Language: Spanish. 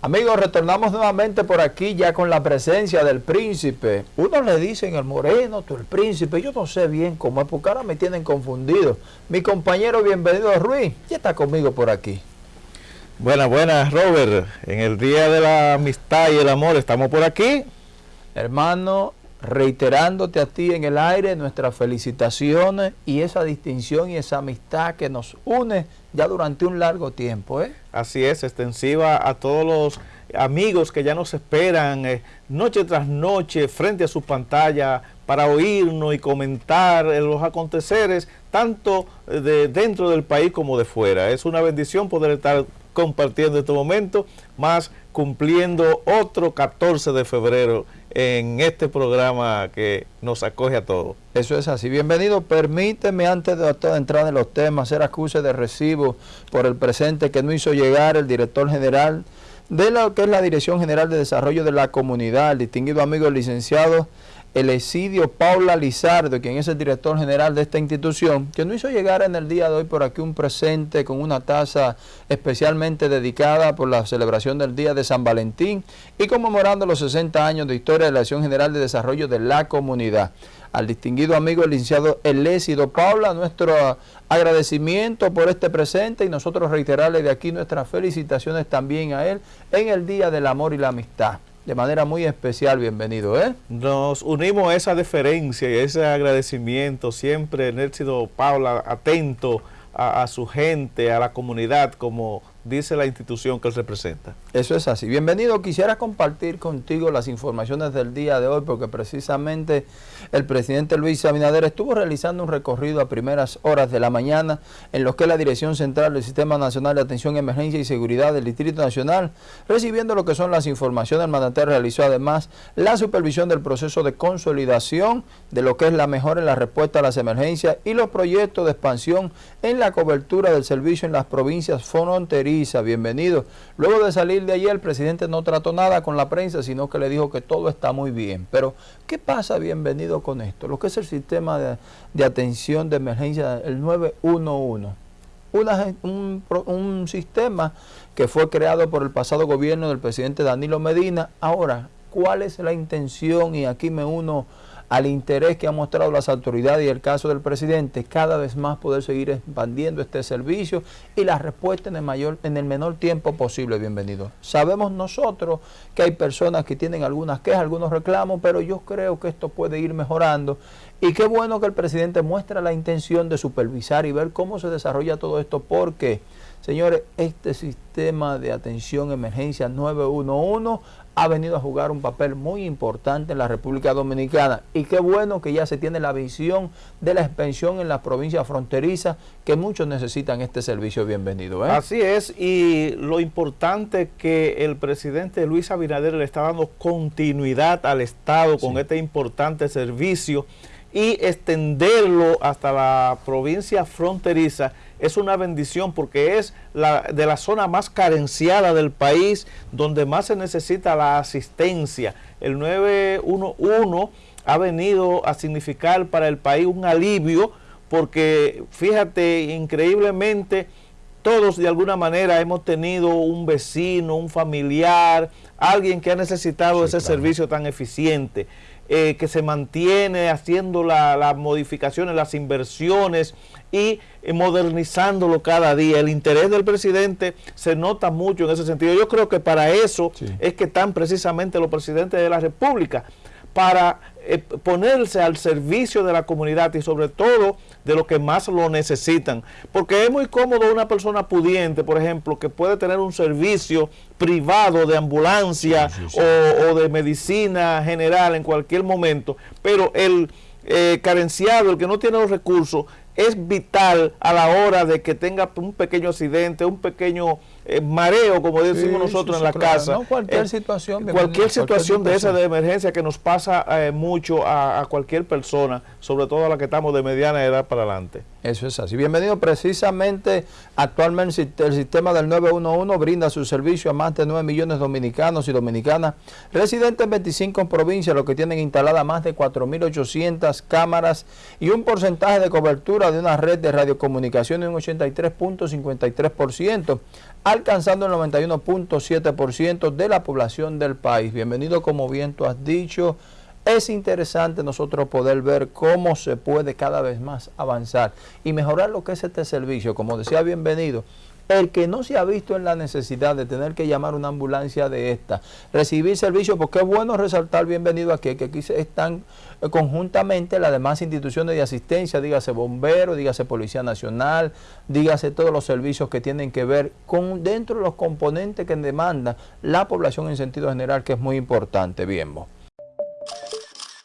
Amigos, retornamos nuevamente por aquí ya con la presencia del príncipe. Unos le dicen el moreno, tú el príncipe. Yo no sé bien cómo es, porque ahora me tienen confundido. Mi compañero, bienvenido Ruiz, ya está conmigo por aquí. Buenas, buenas, Robert. En el Día de la Amistad y el Amor estamos por aquí. Hermano, reiterándote a ti en el aire nuestras felicitaciones y esa distinción y esa amistad que nos une ya durante un largo tiempo. ¿eh? Así es, extensiva a todos los amigos que ya nos esperan eh, noche tras noche frente a su pantalla para oírnos y comentar los aconteceres tanto de dentro del país como de fuera. Es una bendición poder estar compartiendo este momento, más cumpliendo otro 14 de febrero en este programa que nos acoge a todos. Eso es así. Bienvenido. Permíteme, antes de, entrar en los temas, hacer acuse de recibo por el presente que no hizo llegar el director general de lo que es la Dirección General de Desarrollo de la Comunidad, el distinguido amigo licenciado el Esidio Paula Lizardo, quien es el director general de esta institución, que nos hizo llegar en el día de hoy por aquí un presente con una taza especialmente dedicada por la celebración del Día de San Valentín y conmemorando los 60 años de historia de la Dirección General de Desarrollo de la Comunidad. Al distinguido amigo el licenciado Elésido Paula, nuestro agradecimiento por este presente y nosotros reiterarle de aquí nuestras felicitaciones también a él en el Día del Amor y la Amistad de manera muy especial, bienvenido. ¿eh? Nos unimos a esa deferencia y a ese agradecimiento, siempre Nércido Paula atento a, a su gente, a la comunidad, como dice la institución que él representa. Eso es así. Bienvenido. Quisiera compartir contigo las informaciones del día de hoy porque precisamente el presidente Luis Abinader estuvo realizando un recorrido a primeras horas de la mañana en lo que la Dirección Central del Sistema Nacional de Atención, Emergencia y Seguridad del Distrito Nacional, recibiendo lo que son las informaciones. El mandatario realizó además la supervisión del proceso de consolidación de lo que es la mejora en la respuesta a las emergencias y los proyectos de expansión en la cobertura del servicio en las provincias fronterizas bienvenido. Luego de salir de allí el presidente no trató nada con la prensa, sino que le dijo que todo está muy bien. Pero, ¿qué pasa, bienvenido, con esto? Lo que es el sistema de, atención de emergencia, el 911. un, un sistema que fue creado por el pasado gobierno del presidente Danilo Medina. Ahora, ¿cuál es la intención? Y aquí me uno al interés que han mostrado las autoridades y el caso del presidente, cada vez más poder seguir expandiendo este servicio y la respuesta en el, mayor, en el menor tiempo posible, bienvenido. Sabemos nosotros que hay personas que tienen algunas quejas, algunos reclamos, pero yo creo que esto puede ir mejorando y qué bueno que el presidente muestra la intención de supervisar y ver cómo se desarrolla todo esto, porque, señores, este sistema de atención emergencia 911 ha venido a jugar un papel muy importante en la República Dominicana y qué bueno que ya se tiene la visión de la expansión en las provincias fronterizas que muchos necesitan este servicio bienvenido. ¿eh? Así es y lo importante que el presidente Luis Abinader le está dando continuidad al Estado con este importante servicio y extenderlo hasta la provincia fronteriza es una bendición porque es la, de la zona más carenciada del país, donde más se necesita la asistencia. El 911 ha venido a significar para el país un alivio, porque fíjate, increíblemente, todos de alguna manera hemos tenido un vecino, un familiar, alguien que ha necesitado ese servicio tan eficiente. Eh, que se mantiene haciendo las modificaciones, las inversiones y eh, modernizándolo cada día. El interés del presidente se nota mucho en ese sentido. Yo creo que para eso es que están precisamente los presidentes de la República, para eh, ponerse al servicio de la comunidad y sobre todo de los que más lo necesitan. Porque es muy cómodo una persona pudiente, por ejemplo, que puede tener un servicio privado de ambulancia O, de medicina general en cualquier momento, pero el eh, carenciado, el que no tiene los recursos, es vital a la hora de que tenga un pequeño accidente, un pequeño eh, mareo, como decimos nosotros en la casa. cualquier eh, situación. Cualquier situación de esa de emergencia que nos pasa eh, mucho a, cualquier persona, sobre todo a la que estamos de mediana edad para adelante. Eso es así. Bienvenido. Precisamente, actualmente el sistema del 911 brinda su servicio a más de 9 millones de dominicanos y dominicanas residentes en 25 provincias, los que tienen instaladas más de 4.800 cámaras y un porcentaje de cobertura de una red de radiocomunicación de un 83.53%. alcanzando el 91.7% de la población del país. Bienvenido, como bien tú has dicho. Es interesante nosotros poder ver cómo se puede cada vez más avanzar y mejorar lo que es este servicio. Como decía, bienvenido el que no se ha visto en la necesidad de tener que llamar una ambulancia de esta, recibir servicio, porque es bueno resaltar, bienvenido aquí, que aquí están eh, conjuntamente las demás instituciones de asistencia, dígase bomberos, dígase Policía Nacional, dígase todos los servicios que tienen que ver con dentro de los componentes que demanda la población en sentido general, que es muy importante, bien.